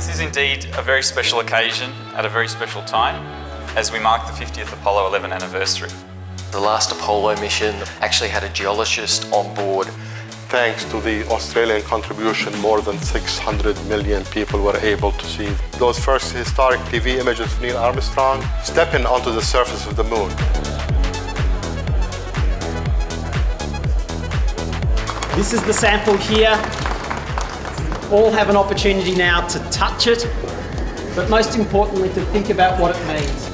This is indeed a very special occasion at a very special time as we mark the 50th Apollo 11 anniversary. The last Apollo mission actually had a geologist on board. Thanks to the Australian contribution, more than 600 million people were able to see those first historic TV images of Neil Armstrong stepping onto the surface of the moon. This is the sample here. All have an opportunity now to touch it, but most importantly to think about what it means.